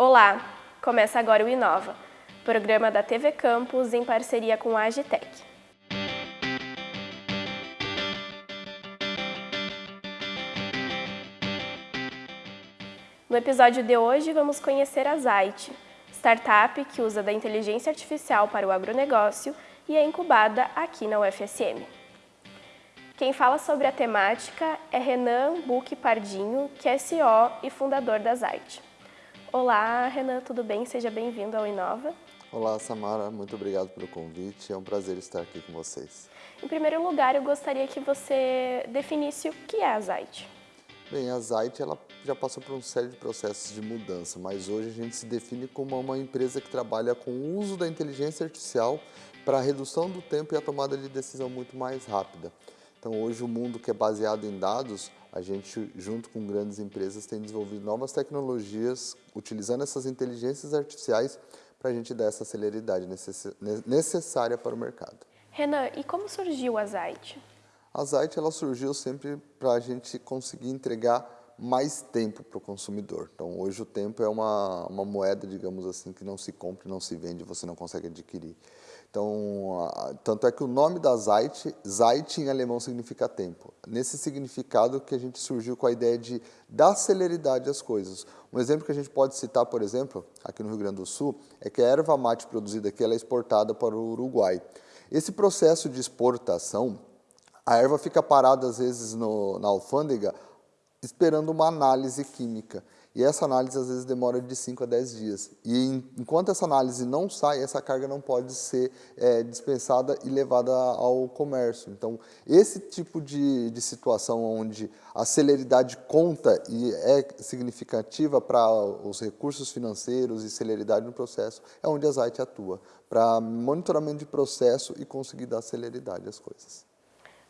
Olá, começa agora o Inova, programa da TV Campus em parceria com a Agitec. No episódio de hoje, vamos conhecer a Zait, startup que usa da inteligência artificial para o agronegócio e é incubada aqui na UFSM. Quem fala sobre a temática é Renan Buque Pardinho, que é CEO e fundador da Zait. Olá, Renan, tudo bem? Seja bem-vindo ao Inova. Olá, Samara, muito obrigado pelo convite. É um prazer estar aqui com vocês. Em primeiro lugar, eu gostaria que você definisse o que é a Zait. Bem, a Zait ela já passou por uma série de processos de mudança, mas hoje a gente se define como uma empresa que trabalha com o uso da inteligência artificial para a redução do tempo e a tomada de decisão muito mais rápida. Então hoje o mundo que é baseado em dados, a gente junto com grandes empresas tem desenvolvido novas tecnologias utilizando essas inteligências artificiais para a gente dar essa celeridade necessária para o mercado. Renan, e como surgiu a Zait? A Zait ela surgiu sempre para a gente conseguir entregar mais tempo para o consumidor. Então, hoje o tempo é uma, uma moeda, digamos assim, que não se compra, não se vende, você não consegue adquirir. Então, tanto é que o nome da Zeit, Zeit em alemão significa tempo. Nesse significado que a gente surgiu com a ideia de dar celeridade às coisas. Um exemplo que a gente pode citar, por exemplo, aqui no Rio Grande do Sul, é que a erva mate produzida aqui é exportada para o Uruguai. Esse processo de exportação, a erva fica parada às vezes no, na alfândega esperando uma análise química. E essa análise às vezes demora de 5 a 10 dias. E enquanto essa análise não sai, essa carga não pode ser é, dispensada e levada ao comércio. Então, esse tipo de, de situação onde a celeridade conta e é significativa para os recursos financeiros e celeridade no processo, é onde a Zait atua, para monitoramento de processo e conseguir dar celeridade às coisas.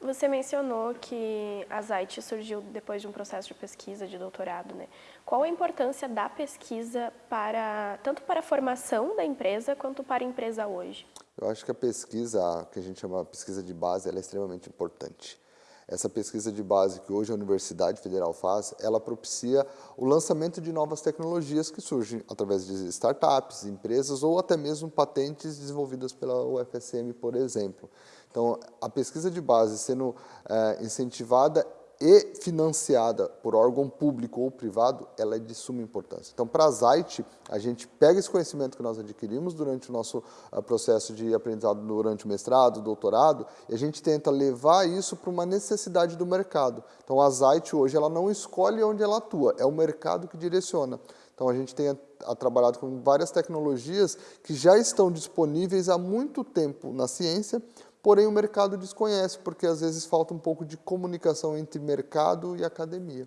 Você mencionou que a Zait surgiu depois de um processo de pesquisa de doutorado, né? Qual a importância da pesquisa para tanto para a formação da empresa quanto para a empresa hoje? Eu acho que a pesquisa, que a gente chama de pesquisa de base, ela é extremamente importante. Essa pesquisa de base que hoje a Universidade Federal faz, ela propicia o lançamento de novas tecnologias que surgem através de startups, empresas ou até mesmo patentes desenvolvidas pela UFSM, por exemplo. Então, a pesquisa de base sendo é, incentivada e financiada por órgão público ou privado, ela é de suma importância. Então, para a Zait, a gente pega esse conhecimento que nós adquirimos durante o nosso uh, processo de aprendizado durante o mestrado, doutorado, e a gente tenta levar isso para uma necessidade do mercado. Então, a Zait hoje, ela não escolhe onde ela atua, é o mercado que direciona. Então, a gente tem a, a trabalhado com várias tecnologias que já estão disponíveis há muito tempo na ciência, porém o mercado desconhece, porque às vezes falta um pouco de comunicação entre mercado e academia.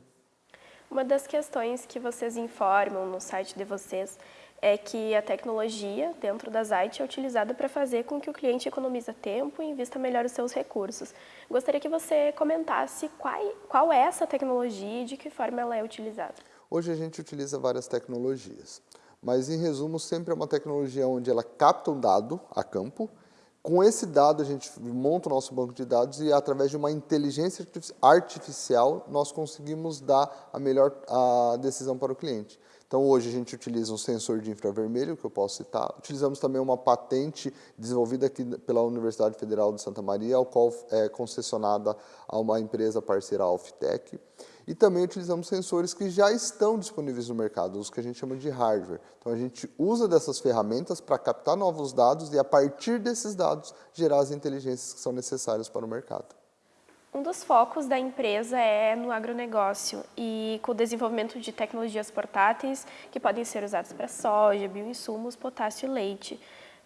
Uma das questões que vocês informam no site de vocês é que a tecnologia dentro da Zite é utilizada para fazer com que o cliente economize tempo e invista melhor os seus recursos. Gostaria que você comentasse qual, qual é essa tecnologia e de que forma ela é utilizada. Hoje a gente utiliza várias tecnologias, mas em resumo sempre é uma tecnologia onde ela capta um dado a campo, com esse dado, a gente monta o nosso banco de dados e, através de uma inteligência artificial, nós conseguimos dar a melhor a decisão para o cliente. Então, hoje a gente utiliza um sensor de infravermelho, que eu posso citar. Utilizamos também uma patente desenvolvida aqui pela Universidade Federal de Santa Maria, ao qual é concessionada a uma empresa parceira, a Alftec. E também utilizamos sensores que já estão disponíveis no mercado, os que a gente chama de hardware. Então a gente usa dessas ferramentas para captar novos dados e a partir desses dados gerar as inteligências que são necessárias para o mercado. Um dos focos da empresa é no agronegócio e com o desenvolvimento de tecnologias portáteis que podem ser usadas para soja, bioinsumos, potássio e leite.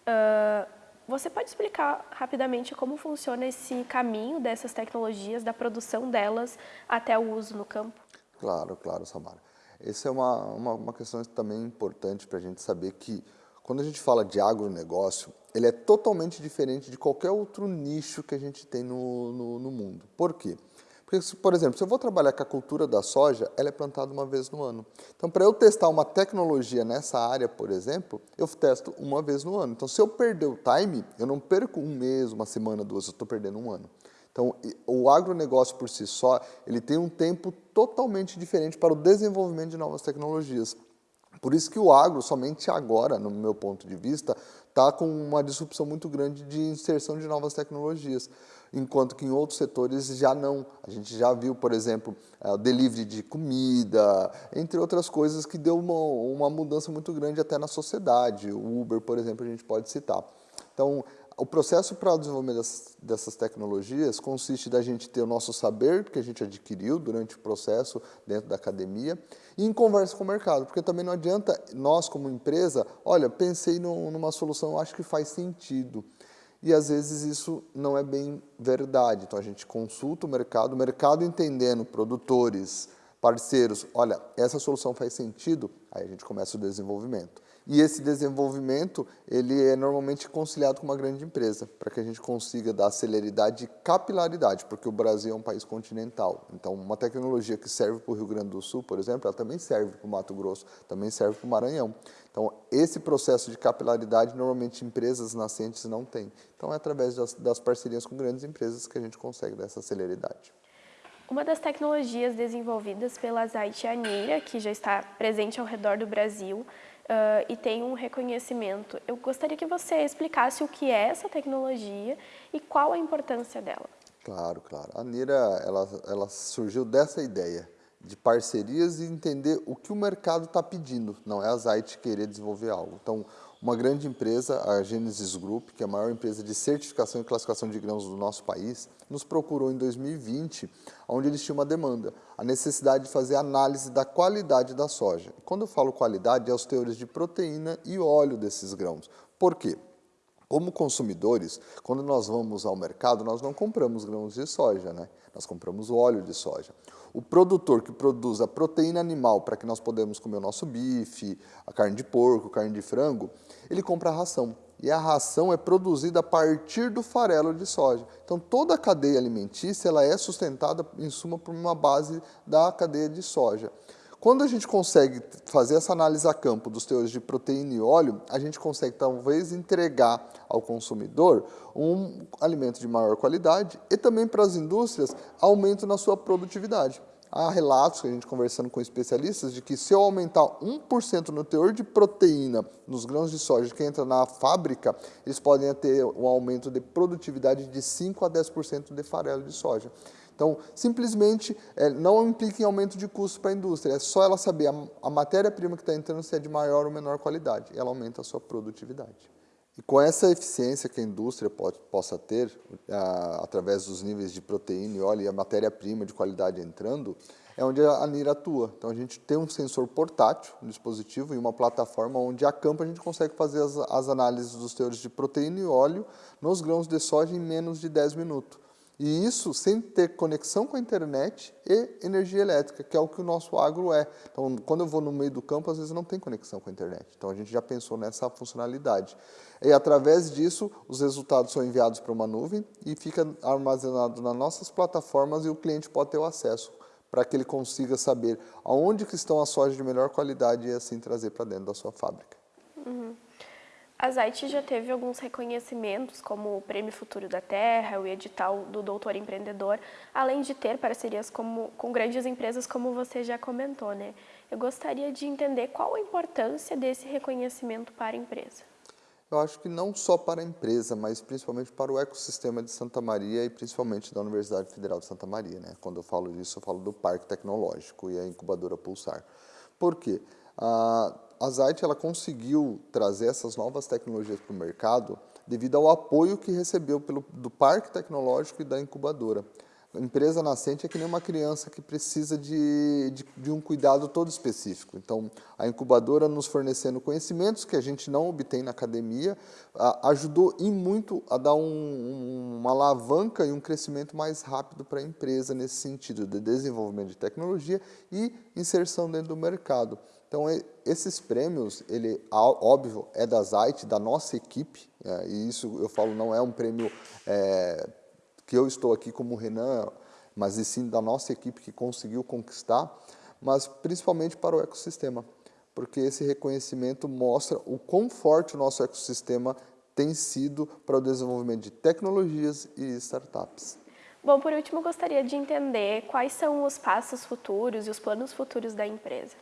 Uh, você pode explicar rapidamente como funciona esse caminho dessas tecnologias, da produção delas até o uso no campo? Claro, claro, Samara. Essa é uma, uma, uma questão também importante para a gente saber que quando a gente fala de agronegócio, ele é totalmente diferente de qualquer outro nicho que a gente tem no, no, no mundo. Por quê? Porque, por exemplo, se eu vou trabalhar com a cultura da soja, ela é plantada uma vez no ano. Então, para eu testar uma tecnologia nessa área, por exemplo, eu testo uma vez no ano. Então, se eu perder o time, eu não perco um mês, uma semana, duas, eu estou perdendo um ano. Então, o agronegócio por si só, ele tem um tempo totalmente diferente para o desenvolvimento de novas tecnologias. Por isso que o agro, somente agora, no meu ponto de vista, está com uma disrupção muito grande de inserção de novas tecnologias, enquanto que em outros setores já não. A gente já viu, por exemplo, é, o delivery de comida, entre outras coisas que deu uma, uma mudança muito grande até na sociedade. O Uber, por exemplo, a gente pode citar. Então, o processo para o desenvolvimento dessas, tecnologias consiste da gente ter o nosso saber que a gente adquiriu durante o processo dentro da academia e em conversa com o mercado, porque também não adianta nós como empresa, olha, pensei numa solução, acho que faz sentido. E às vezes isso não é bem verdade. Então a gente consulta o mercado, o mercado entendendo produtores, parceiros, olha, essa solução faz sentido, aí a gente começa o desenvolvimento. E esse desenvolvimento, ele é normalmente conciliado com uma grande empresa, para que a gente consiga dar celeridade e capilaridade, porque o Brasil é um país continental. Então, uma tecnologia que serve para o Rio Grande do Sul, por exemplo, ela também serve para o Mato Grosso, também serve para o Maranhão. Então, esse processo de capilaridade, normalmente empresas nascentes não têm. Então, é através das, das parcerias com grandes empresas que a gente consegue dar essa celeridade. Uma das tecnologias desenvolvidas pela Zait Anira, que já está presente ao redor do Brasil, uh, e tem um reconhecimento. Eu gostaria que você explicasse o que é essa tecnologia e qual a importância dela. Claro, claro. A Nira, ela, ela surgiu dessa ideia de parcerias e entender o que o mercado está pedindo, não é a Zait querer desenvolver algo. Então, uma grande empresa, a Genesis Group, que é a maior empresa de certificação e classificação de grãos do nosso país, nos procurou em 2020, onde eles tinham uma demanda, a necessidade de fazer análise da qualidade da soja. Quando eu falo qualidade, é os teores de proteína e óleo desses grãos. Por quê? Como consumidores, quando nós vamos ao mercado, nós não compramos grãos de soja, né? nós compramos óleo de soja. O produtor que produz a proteína animal para que nós podemos comer o nosso bife, a carne de porco, carne de frango, ele compra a ração. E a ração é produzida a partir do farelo de soja. Então toda a cadeia alimentícia ela é sustentada, em suma, por uma base da cadeia de soja. Quando a gente consegue fazer essa análise a campo dos teores de proteína e óleo, a gente consegue talvez entregar ao consumidor um alimento de maior qualidade e também para as indústrias aumento na sua produtividade. Há relatos que a gente conversando com especialistas de que se eu aumentar 1% no teor de proteína nos grãos de soja que entra na fábrica, eles podem ter um aumento de produtividade de 5 a 10% de farelo de soja. Então, simplesmente, é, não implica em aumento de custo para a indústria, é só ela saber a, a matéria-prima que está entrando se é de maior ou menor qualidade, ela aumenta a sua produtividade. E com essa eficiência que a indústria pode, possa ter, a, através dos níveis de proteína e óleo e a matéria-prima de qualidade entrando, é onde a NIR atua. Então, a gente tem um sensor portátil, um dispositivo e uma plataforma onde a campo a gente consegue fazer as, as análises dos teores de proteína e óleo nos grãos de soja em menos de 10 minutos. E isso sem ter conexão com a internet e energia elétrica, que é o que o nosso agro é. Então, quando eu vou no meio do campo, às vezes não tem conexão com a internet. Então, a gente já pensou nessa funcionalidade. E através disso, os resultados são enviados para uma nuvem e fica armazenado nas nossas plataformas e o cliente pode ter o acesso para que ele consiga saber aonde que estão as sojas de melhor qualidade e assim trazer para dentro da sua fábrica. Uhum. A Zait já teve alguns reconhecimentos, como o Prêmio Futuro da Terra, o edital do Doutor Empreendedor, além de ter parcerias como, com grandes empresas, como você já comentou, né? Eu gostaria de entender qual a importância desse reconhecimento para a empresa. Eu acho que não só para a empresa, mas principalmente para o ecossistema de Santa Maria e principalmente da Universidade Federal de Santa Maria. Né? Quando eu falo disso, eu falo do Parque Tecnológico e a incubadora Pulsar. Por quê? A, a Zait ela conseguiu trazer essas novas tecnologias para o mercado devido ao apoio que recebeu pelo, do Parque Tecnológico e da incubadora. A empresa nascente é que nem uma criança que precisa de, de, de, um cuidado todo específico. Então, a incubadora nos fornecendo conhecimentos que a gente não obtém na academia, a, ajudou e muito a dar um, um, uma alavanca e um crescimento mais rápido para a empresa nesse sentido de desenvolvimento de tecnologia e inserção dentro do mercado. Então, esses prêmios, ele, óbvio, é da Zait, da nossa equipe, é, e isso eu falo não é um prêmio é, que eu estou aqui como Renan, mas e sim da nossa equipe que conseguiu conquistar, mas principalmente para o ecossistema, porque esse reconhecimento mostra o quão forte o nosso ecossistema tem sido para o desenvolvimento de tecnologias e startups. Bom, por último, gostaria de entender quais são os passos futuros e os planos futuros da empresa.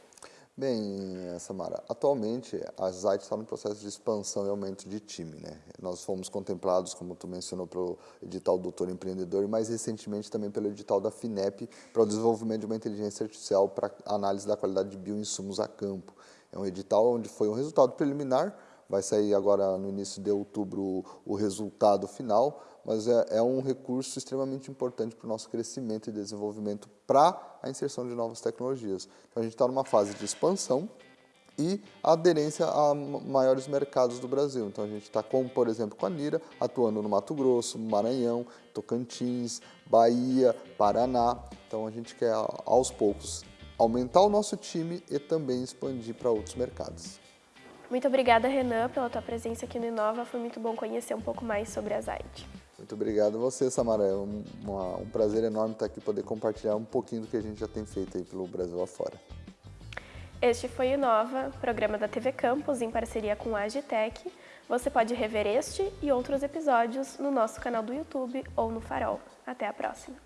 Bem, Samara, atualmente a Zait está no processo de expansão e aumento de time. Né? Nós fomos contemplados, como tu mencionou, pelo edital Doutor Empreendedor e mais recentemente também pelo edital da FINEP para o desenvolvimento de uma inteligência artificial para análise da qualidade de bioinsumos a campo. É um edital onde foi um resultado preliminar, vai sair agora no início de outubro o resultado final, mas é, é um recurso extremamente importante para o nosso crescimento e desenvolvimento para a inserção de novas tecnologias. Então, a gente está numa fase de expansão e aderência a maiores mercados do Brasil. Então, a gente está, por exemplo, com a Nira, atuando no Mato Grosso, Maranhão, Tocantins, Bahia, Paraná. Então, a gente quer, aos poucos, aumentar o nosso time e também expandir para outros mercados. Muito obrigada, Renan, pela tua presença aqui no Inova. Foi muito bom conhecer um pouco mais sobre a Zait. Muito obrigado a você, Samara. É um, uma, um prazer enorme estar aqui poder compartilhar um pouquinho do que a gente já tem feito aí pelo Brasil afora. Este foi o Inova, programa da TV Campus em parceria com a Agitec. Você pode rever este e outros episódios no nosso canal do YouTube ou no Farol. Até a próxima!